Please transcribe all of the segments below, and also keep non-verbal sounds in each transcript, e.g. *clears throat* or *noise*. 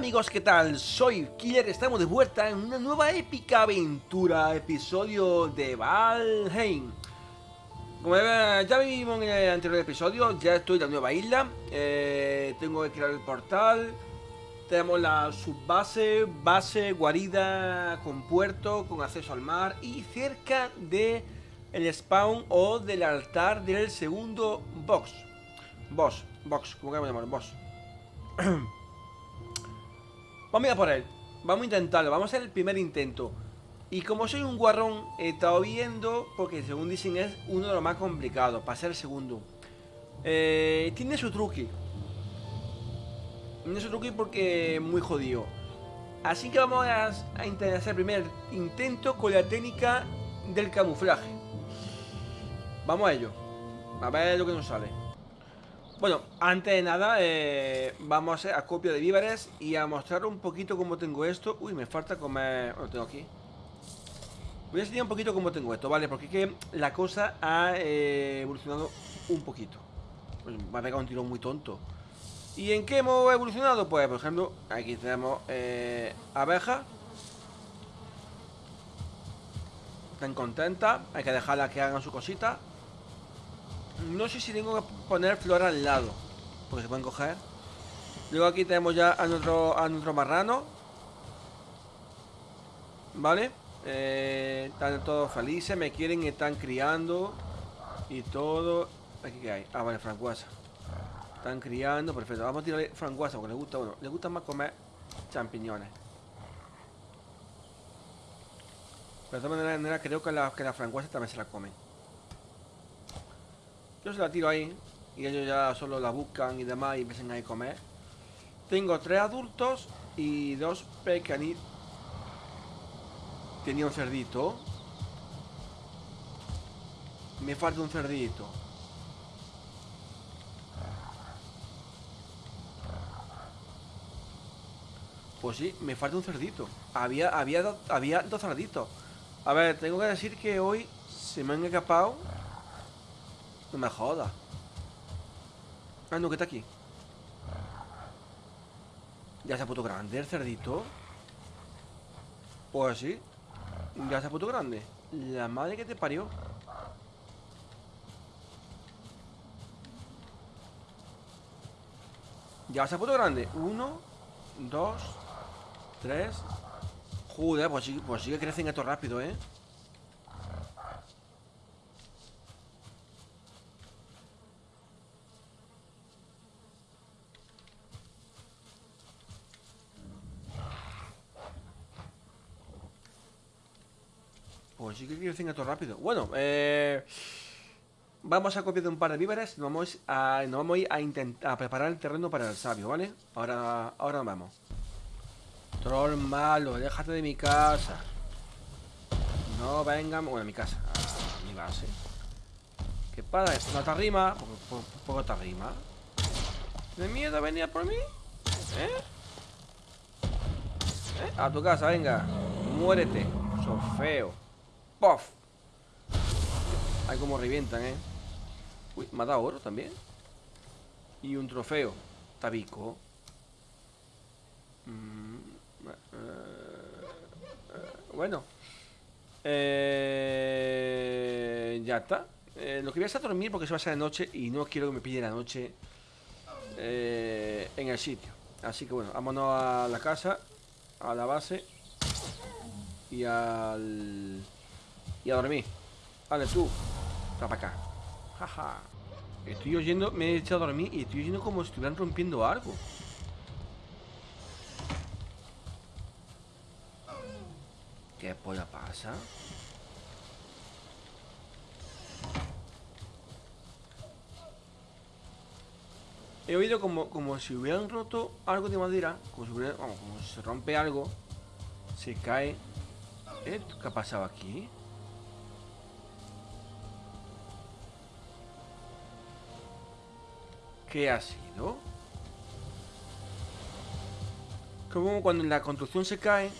amigos, ¿qué tal? Soy Killer, estamos de vuelta en una nueva épica aventura, episodio de Valheim. Como ya vimos en el anterior episodio, ya estoy en la nueva isla, eh, tengo que crear el portal, tenemos la subbase, base, guarida con puerto, con acceso al mar y cerca de el spawn o del altar del segundo box. Boss, box, como queramos llamarlo, boss. *clears throat* Vamos a ir a por él. Vamos a intentarlo. Vamos a hacer el primer intento. Y como soy un guarrón, he estado viendo, porque según dicen es uno de los más complicados, para ser el segundo. Eh, tiene su truque. Tiene su truque porque es muy jodido. Así que vamos a, a intentar hacer el primer intento con la técnica del camuflaje. Vamos a ello. A ver lo que nos sale. Bueno, antes de nada, eh, vamos a hacer acopio de víveres y a mostrar un poquito cómo tengo esto. Uy, me falta comer... Lo tengo aquí. Voy a enseñar un poquito cómo tengo esto, ¿vale? Porque es que la cosa ha eh, evolucionado un poquito. Pues me ha pegado un tiro muy tonto. ¿Y en qué hemos evolucionado? Pues, por ejemplo, aquí tenemos eh, abejas. Están contentas. Hay que dejarlas que hagan su cosita. No sé si tengo que poner flor al lado Porque se pueden coger. Luego aquí tenemos ya a nuestro, a nuestro marrano ¿Vale? Eh, están todos felices Me quieren están criando Y todo. Aquí que hay Ah, vale, francuasa Están criando, perfecto. Vamos a tirarle francuasa porque les gusta Bueno, les gusta más comer champiñones. Pero de todas maneras creo que la, que la francuasa también se la comen yo se la tiro ahí y ellos ya solo la buscan y demás y empiezan a comer. Tengo tres adultos y dos pequeñitos. Tenía un cerdito. Me falta un cerdito. Pues sí, me falta un cerdito. Había, había, había dos cerditos. A ver, tengo que decir que hoy se me han escapado no me jodas. Ah, no, que está aquí. Ya se ha puesto grande el cerdito. Pues sí. Ya se ha puesto grande. La madre que te parió. Ya se ha puesto grande. Uno, dos, tres. Joder, pues sí, pues sí que crecen esto rápido, ¿eh? Pues sí que quiero decir esto rápido. Bueno, eh, vamos a copiar un par de víveres. Nos vamos a, nos vamos a, intentar a preparar el terreno para el sabio, ¿vale? Ahora, ahora vamos. Troll malo, déjate de mi casa. No venga, bueno, mi casa, a mi base. ¿Qué pasa? ¿No te arrima? ¿Poco, te arrima? ¿De miedo venir por mí? ¿Eh? ¿Eh? A tu casa, venga. Muérete. Sos ¡Puff! Hay como revientan, ¿eh? Uy, me ha dado oro también. Y un trofeo. Tabico. Mm, eh, eh, bueno. Eh, ya está. lo que voy a hacer es dormir porque se va a hacer de noche y no quiero que me pille la noche en el sitio. Así que bueno, vámonos a la casa, a la base y al... Y a dormir. Vale, tú. Está para acá. Jaja. Estoy oyendo, me he echado a dormir y estoy oyendo como si estuvieran rompiendo algo. ¿Qué polla pasa? He oído como, como si hubieran roto algo de madera, como si, hubiera, como si se rompe algo, se cae. ¿Eh? ¿Qué ha pasado aquí? ¿Qué ha sido? Como cuando la construcción se cae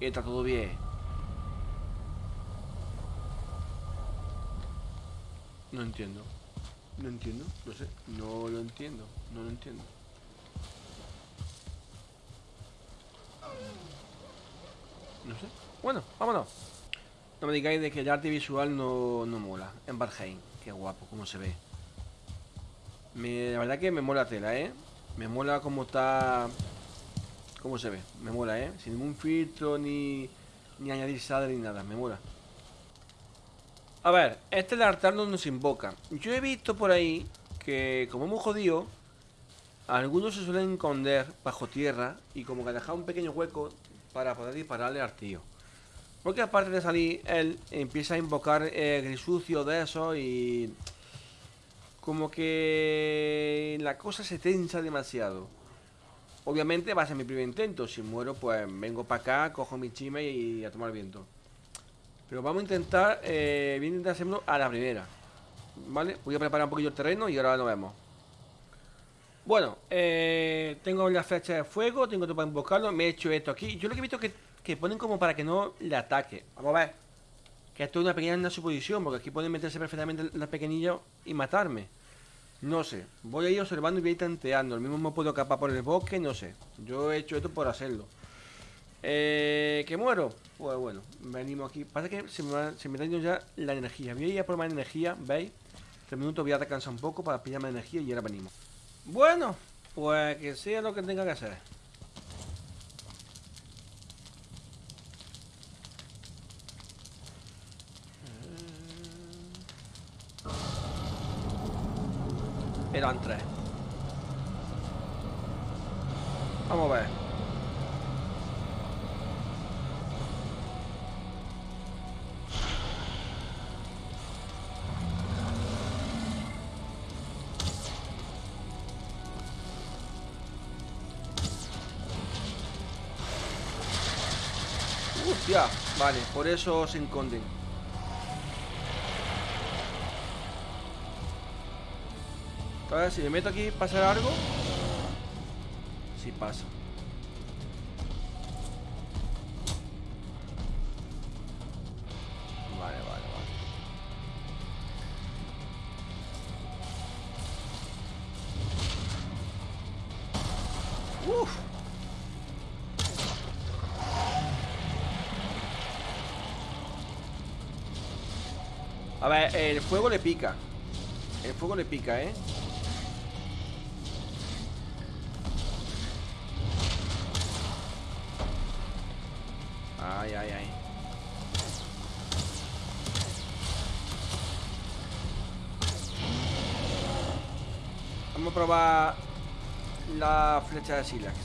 Y está todo bien No entiendo. No entiendo, no sé. No lo entiendo, no lo entiendo. No sé. Bueno, vámonos. No me digáis de que el arte visual no, no mola. En Barheim. Qué guapo, cómo se ve. La verdad que me mola tela, ¿eh? Me mola cómo está... Cómo se ve. Me mola, ¿eh? Sin ningún filtro ni, ni añadir sal ni nada. Me mola. A ver, este es el altar donde se invoca. Yo he visto por ahí que, como hemos jodido, algunos se suelen esconder bajo tierra y como que dejar un pequeño hueco para poder dispararle al tío. Porque aparte de salir, él empieza a invocar eh, grisucio de eso y... Como que la cosa se tensa demasiado. Obviamente va a ser mi primer intento. Si muero, pues vengo para acá, cojo mi chime y a tomar viento. Pero vamos a intentar, eh, voy a intentar hacerlo a la primera. ¿Vale? Voy a preparar un poquillo el terreno y ahora lo vemos. Bueno, eh, tengo la flecha de fuego, tengo todo para invocarlo, me he hecho esto aquí. Yo lo que he visto que, que ponen como para que no le ataque. Vamos a ver. Que esto es una pequeña suposición, porque aquí pueden meterse perfectamente las pequeñillas y matarme. No sé, voy a ir observando y voy a ir tanteando. El mismo me puedo escapar por el bosque, no sé. Yo he hecho esto por hacerlo. Eh, ¿Que muero? Pues bueno, venimos aquí. Pasa que se me, se me está yendo ya la energía. Voy a ir a por más energía, ¿veis? Tres minutos voy a descansar un poco para pillar más energía y ahora venimos. Bueno, pues que sea lo que tenga que hacer. Hostia, vale, por eso se esconden. A ver, si me meto aquí, ¿pasa algo? Sí pasa. Fuego le pica. El fuego le pica, ¿eh? Ay, ay, ay. Vamos a probar la flecha de Silax.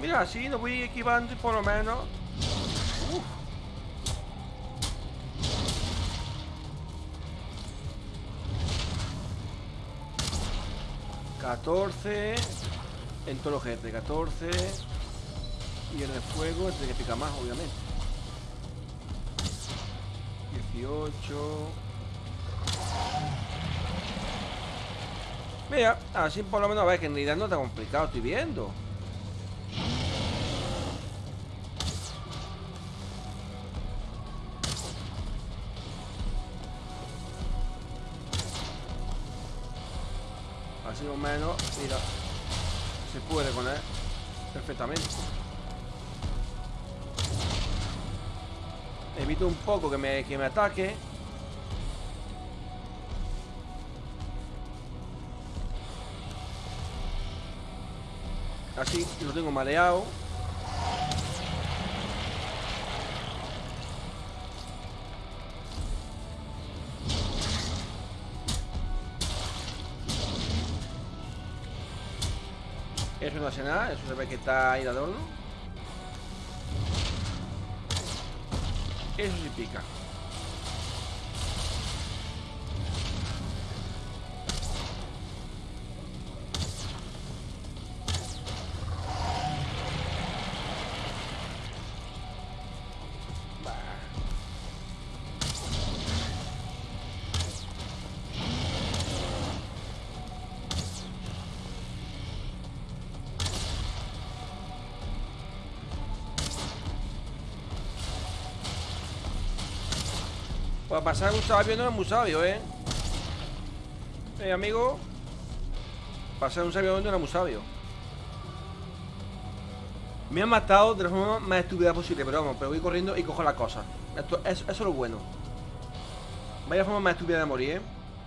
Mira, así lo voy equivando y por lo menos... 14. En todos los jefes, 14. Y el de fuego es que pica más, obviamente. 18. Mira, así por lo menos, a ver, que en realidad no está complicado, estoy viendo. O menos, mira, se puede con él perfectamente. Evito un poco que me, que me ataque. Así lo tengo mareado. Eso no hace nada, eso se ve que está ahí de adorno. Eso sí pica. Pasar un sabio no es muy sabio, ¿eh? Eh, amigo. Pasar un sabio no era muy sabio. Me han matado de la forma más estúpida posible, pero vamos, pero voy corriendo y cojo las cosas. Esto, eso, es lo bueno. Vaya forma más estúpida de morir, ¿eh?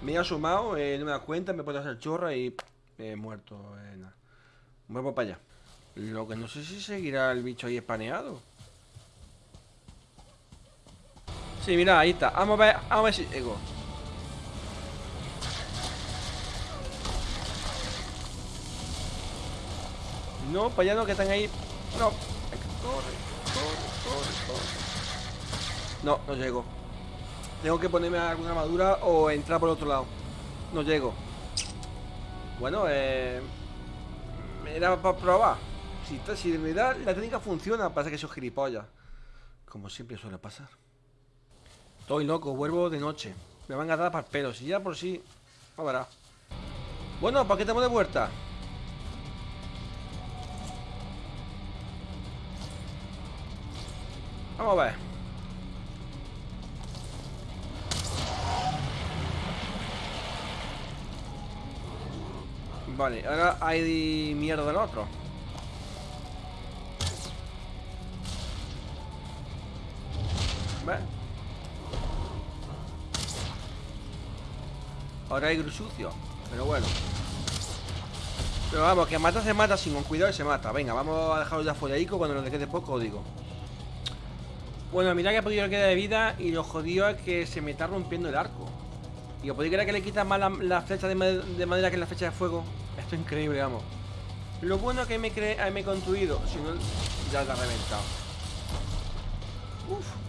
Me he asomado, eh, no me das cuenta, me puedo hacer chorra y he muerto. Eh. Vuelvo para allá. Lo que no sé si seguirá el bicho ahí espaneado. Sí, mira, ahí está. Vamos a ver, vamos a ver si llego. No, para allá no, que están ahí. No. Corre, corre, corre. No, no llego. Tengo que ponerme alguna armadura o entrar por otro lado. No llego. Bueno, eh... Era para probar. Si, si de verdad la técnica funciona, pasa que soy gilipollas. Como siempre suele pasar. Estoy loco, vuelvo de noche. Me van a dar para el pelo. Si ya por sí. A verá. Bueno, ¿para qué estamos de vuelta? Vamos a ver. Vale, ahora hay mierda del otro. Ahora hay sucio Pero bueno. Pero vamos, que mata se mata sin con cuidado y se mata. Venga, vamos a dejarlo ya fuera cuando nos quede poco, digo. Bueno, mira que ha podido quedar de vida Y lo jodido es que se me está rompiendo el arco. Y os podéis creer que le quita más la, flecha de, madera que la flecha de fuego Esto es increíble, vamos. Lo bueno que me, me he construido Si no, ya la ha reventado. Uf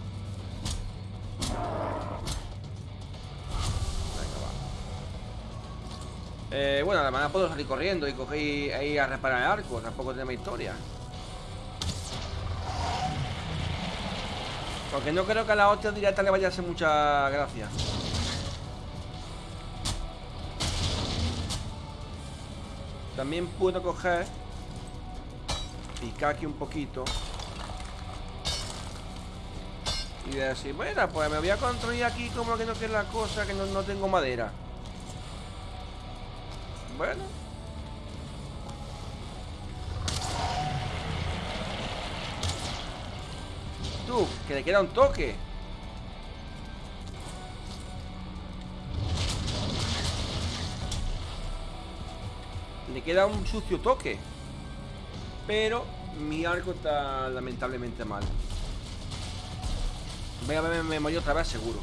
Eh, bueno, además puedo salir corriendo y coger ahí a reparar el arco. Tampoco tenemos historia. Porque no creo que a la hostia directa le vaya a hacer mucha gracia. También puedo coger Picar aquí un poquito Y decir, bueno, pues me voy a construir aquí como que no quiero la cosa Que no, no tengo madera bueno. Tú, que le queda un toque. Le queda un sucio toque. Pero mi arco está lamentablemente mal. Voy a ver memoria otra vez seguro.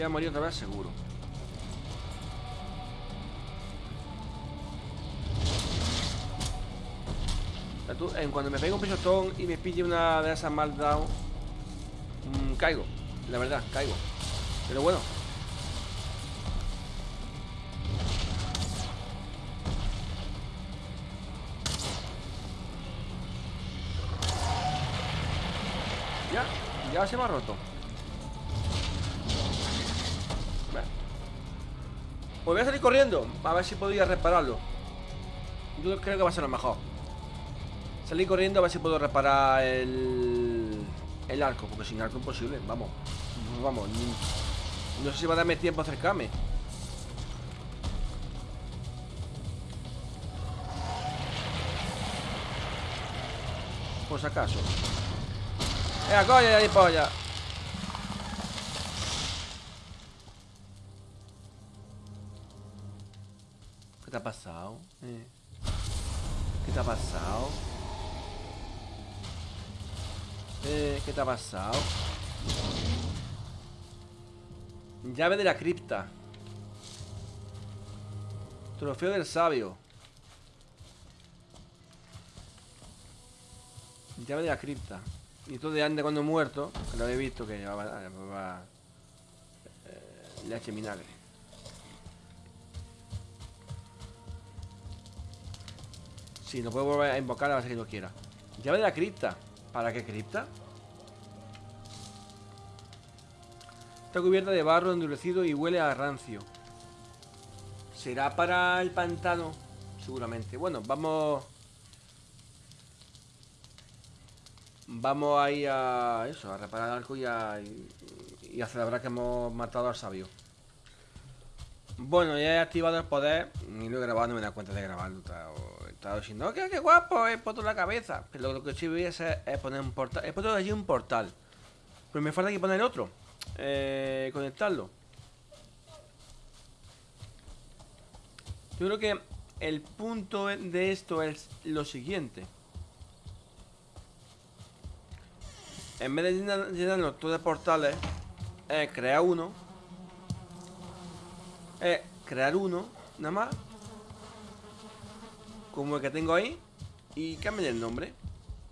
Voy a morir otra vez seguro. en cuando me pego un pisotón y me pille una de esas mal mmm, caigo. La verdad, caigo. Pero bueno. Ya, ya se me ha roto. Pues voy a salir corriendo A ver si podría repararlo. Yo creo que va a ser lo mejor. Salir corriendo a ver si puedo reparar el... El arco Porque sin arco imposible, vamos. Vamos, no sé si va a darme tiempo a acercarme. Por si acaso. ¡Eh, coña, ahí polla! ¿Qué te ha pasado? Eh. ¿Qué te ha pasado? Eh, ¿Qué te ha pasado? Llave de la cripta Trofeo del sabio Llave de la cripta Y todo de antes cuando he muerto Que lo he visto que llevaba va, eh, leche vinagre Sí, no puedo volver a invocar a base que no quiera. Llave de la cripta. ¿Para qué cripta? Está cubierta de barro endurecido y huele a rancio. Será para el pantano, seguramente. Bueno, vamos... Vamos a ir a eso, a reparar el arco y a, y a celebrar que hemos matado al sabio. Bueno, ya he activado el poder y lo he grabado, no me da cuenta de grabarlo. Estado diciendo, qué, qué guapo, he puesto la cabeza. Pero lo que sí voy a hacer es poner un portal. He puesto allí un portal. Pero me falta que poner otro. Eh, conectarlo. Yo creo que el punto de esto es lo siguiente. En vez de llenarlo todo de portales, es crear uno. Es crear uno, nada más. Como el que tengo ahí. Y cambiar el nombre.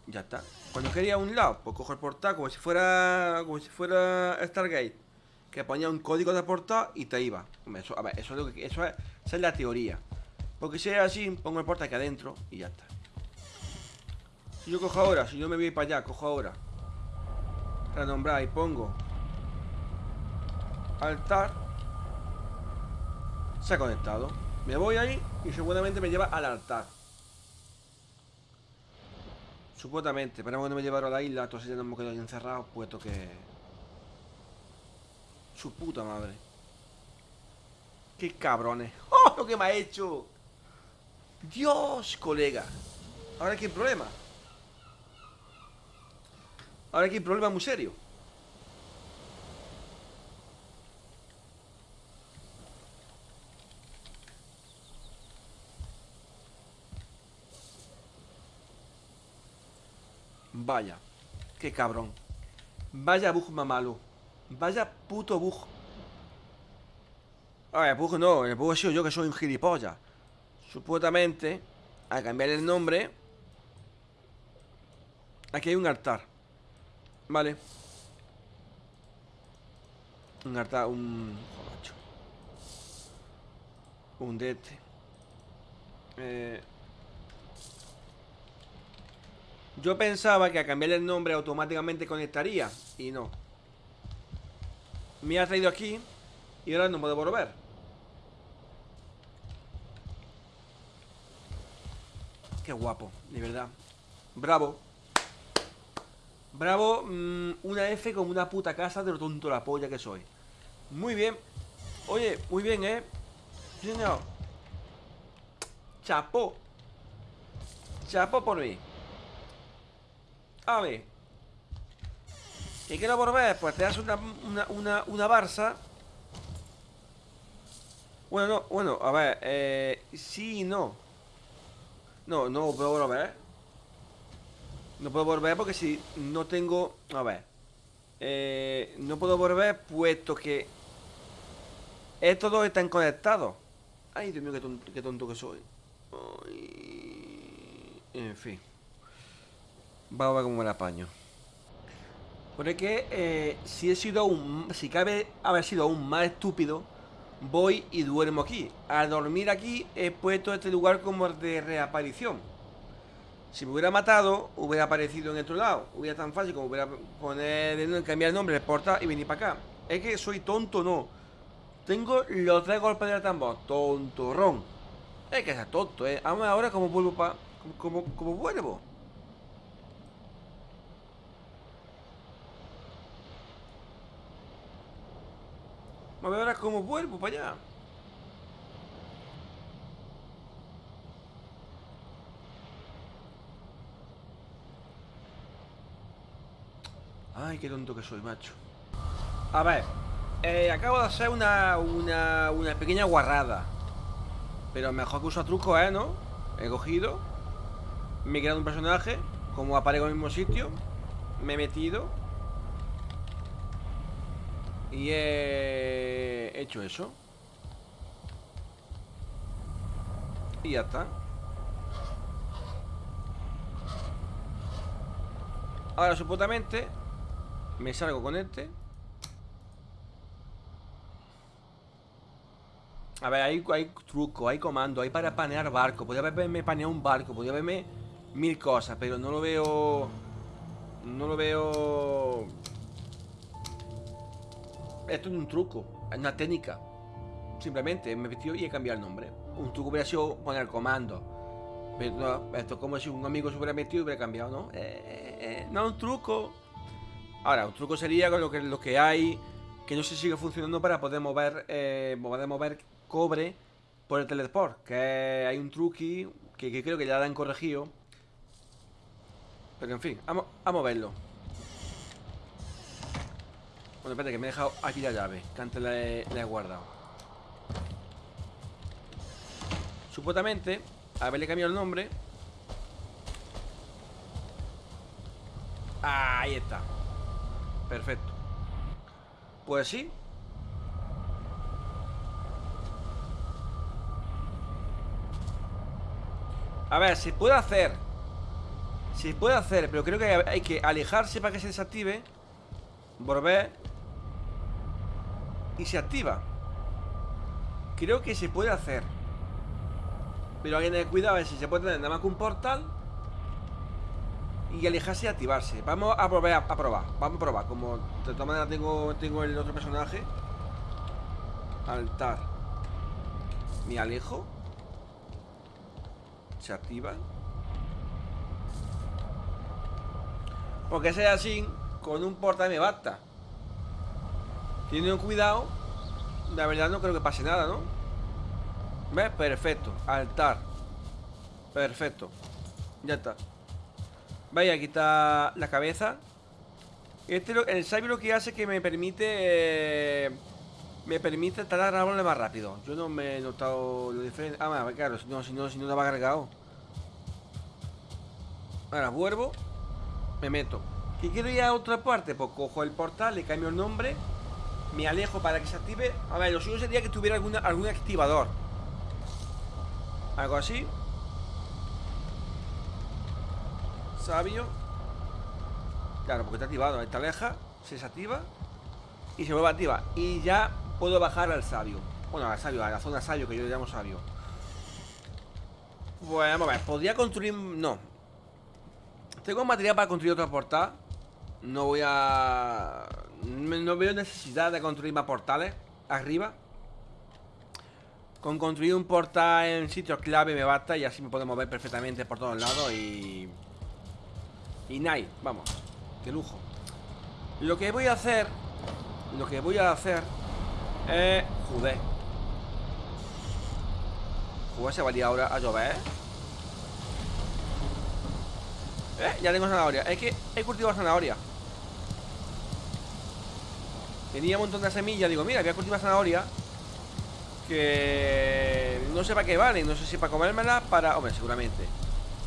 Ya está. Cuando quería un lado, pues cojo el portal como si fuera. Como si fuera Stargate. Que ponía un código de portal y te iba. Eso, a ver, eso es lo que. Eso es, esa es la teoría. Porque si es así, pongo el portal aquí adentro y ya está. Si yo cojo ahora, si yo me voy para allá, cojo ahora renombrar y pongo altar se ha conectado me voy ahí y seguramente me lleva al altar supuestamente pero cuando me llevaron a la isla entonces ya nos hemos quedado ahí encerrados puesto que su puta madre qué cabrones *laughs* ¡Oh! lo que me ha hecho Dios colega ahora qué problema Ahora aquí hay problema muy serio. Vaya, qué cabrón. Vaya bug mamalo. Vaya puto bug. A ver, bug no, el bug he sido yo que soy un gilipollas. Supuestamente, al cambiar el nombre, aquí hay un altar. Vale. Un harta, un... Un dete. Eh... Yo pensaba que a cambiar el nombre automáticamente conectaría Y no Me ha traído aquí Y ahora no puedo volver Qué guapo, de verdad Bravo Bravo, mm, una F como una puta casa de lo tonto la polla que soy. Muy bien. Oye, muy bien, ¿eh? Señor. Chapo. Chapo por mí. A ver. ¿Y qué no volver? Pues te das una, una, una, Barça. Bueno, no, bueno, a ver, eh, sí y no. No, no puedo volver. No puedo volver porque si no tengo... A ver. Eh, no puedo volver puesto que... Estos dos están conectados. Ay, Dios mío, qué tonto, que soy. En fin. Vamos a ver cómo me la. Porque que eh, si he sido aún... Si cabe haber sido aún más estúpido, voy y duermo aquí. Al dormir aquí he puesto este lugar como de reaparición. Si me hubiera matado, hubiera aparecido en otro lado. Hubiera tan fácil como hubiera poner, cambiar el nombre, exportar y venir para acá. Es que soy tonto, no. Tengo los tres golpes de tambor. Tontorrón. Es que es tonto, eh. Ahora como vuelvo para... Como, como, vuelvo. A ver ahora cómo vuelvo para allá. Ay, qué tonto que soy, macho A ver eh, Acabo de hacer una, una, una pequeña guarrada Pero mejor que uso truco, ¿eh? ¿No? He cogido Me he creado un personaje Como aparezco en el mismo sitio Me he metido Y he hecho eso. Y ya está. Ahora supuestamente me salgo con este. A ver, hay, hay truco, hay comando, hay para panear barco. Podría haberme paneado un barco, podría haberme mil cosas Pero no lo veo... No lo veo... Esto es un truco, es una técnica Simplemente me he metido y he cambiado el nombre. Un truco hubiera sido poner comando. Pero no, esto es como si un amigo se hubiera metido y hubiera cambiado, ¿no? Eh, eh, eh, no, un truco. Ahora, un truco sería con lo que, lo que hay que no se sigue funcionando para poder mover, eh, poder mover cobre por el teleport. Que hay un truqui que, que creo que ya lo han corregido. Pero en fin, vamos, a verlo. Bueno, espérate, que me he dejado aquí la llave, que antes la he, la he guardado. Supuestamente, haberle cambiado el nombre. Ahí está. Perfecto. Pues sí. A ver, se puede hacer. Se puede hacer, pero creo que hay que alejarse para que se desactive. Volver. Y se activa. Creo que se puede hacer. Pero hay que tener cuidado a ver si se puede tener nada más que un portal y alejarse y activarse. Vamos a probar, a, probar. Vamos a probar. Como de todas maneras tengo, tengo el otro personaje. Altar. Me alejo. Se activa. Porque sea así, con un portal me basta. Teniendo cuidado, la verdad no creo que pase nada, ¿no? ¿Ves? Perfecto. Altar. Perfecto. Ya está. Vaya, aquí está la cabeza. Este, el sabio lo que hace es que me permite... Eh, me permite talar árboles más rápido. Yo no me he notado lo diferente. Ah, claro, si no, si no, si no va cargado. Ahora vuelvo. Me meto. ¿Qué quiero ir a otra parte? Pues cojo el portal, le cambio el nombre. Me alejo para que se active. A ver, lo suyo sería que tuviera alguna, algún activador. Algo así. sabio Claro, porque está activado Esta aleja, se desactiva Y se vuelve activa Y ya puedo bajar al sabio Bueno, al sabio, a la zona sabio que yo le llamo sabio Bueno, vamos a ver Podría construir... no Tengo material para construir otra portal No voy a... No veo necesidad de construir más portales Arriba. Con construir un portal en sitios clave me basta Y así me puedo mover perfectamente por todos lados Y... Y night, vamos Qué lujo. Lo que voy a hacer Lo que voy a hacer Es... Joder Joder, se valía ahora a llover. ¿Eh? Ya tengo zanahoria. Es que he cultivado zanahoria Tenía un montón de semillas Digo, mira, voy a cultivar zanahoria Que... No sé para qué vale No sé si para comérmela Para... Hombre, seguramente.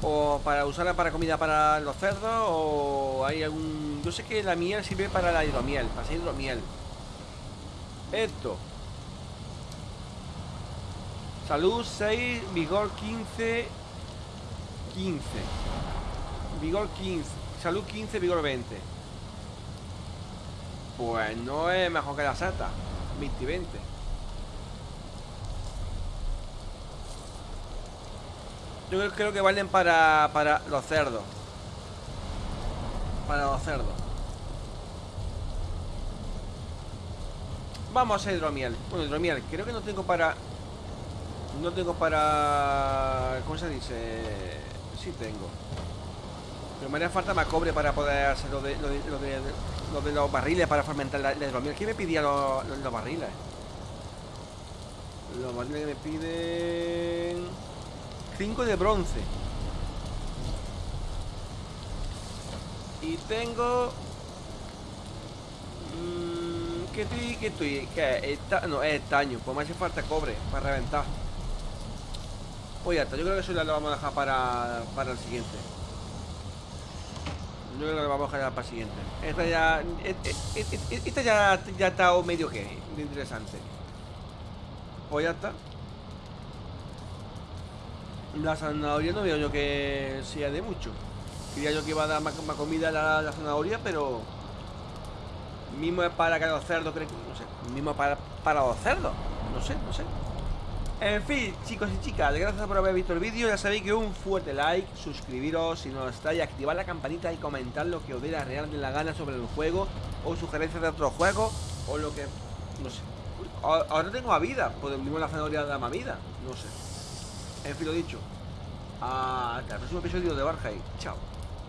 O para usarla para comida para los cerdos O hay algún... Yo sé que la miel sirve para la hidromiel Para hacer hidromiel. Esto. Salud 6, vigor 15 15 Vigor 15 Salud 15, vigor 20 Pues no es mejor que la seta 20 y 20 Yo creo que valen para, para los cerdos. Para los cerdos. Vamos a hidromiel. Bueno, hidromiel. Creo que no tengo para... No tengo para... ¿Cómo se dice? Sí tengo. Pero me haría falta más cobre para poder hacer lo de, lo de, lo de, los barriles para fermentar la, hidromiel. ¿Quién me pedía los, los barriles? Los barriles que me piden... 5 de bronce. Y tengo... Mmm, ¿Qué estoy? ¿Qué estoy? ¿Qué? Esta, no, es estaño. Pues me hace falta cobre para reventar. Pues ya está. Yo creo que eso ya lo vamos a dejar para, para el siguiente. Yo creo que vamos a dejar para el siguiente. Esta ya... E, e, e, esta ya, ya está medio que interesante. Pues ya está. La zanahoria no veo yo que sea de mucho. Quería yo que iba a dar más, comida a la, zanahoria, pero... Mismo es para que los cerdos, creo no sé. Mismo para, para los cerdos. No sé, no sé. En fin, chicos y chicas, gracias por haber visto el vídeo. Ya sabéis que un fuerte like, suscribiros si no estáis, activar la campanita y comentar lo que os dé la real de la gana sobre el juego, o sugerencias de otro juego, o lo que. no sé. ahora tengo a vida. Podemos la zanahoria de la vida. No sé. En fin, lo dicho. Hasta el próximo episodio de Barjai. Chao.